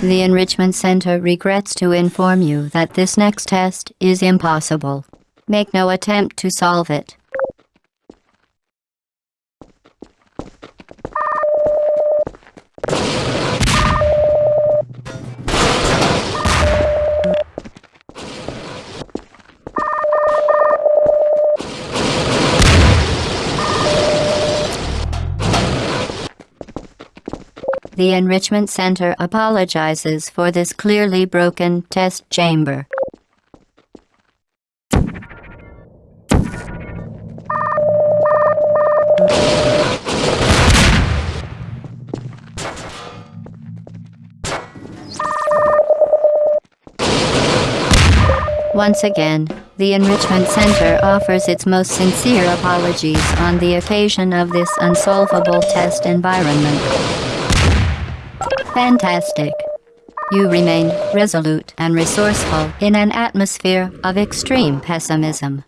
The Enrichment Center regrets to inform you that this next test is impossible. Make no attempt to solve it. The Enrichment Center apologizes for this clearly broken test chamber. Once again, the Enrichment Center offers its most sincere apologies on the occasion of this unsolvable test environment. Fantastic. You remained resolute and resourceful in an atmosphere of extreme pessimism.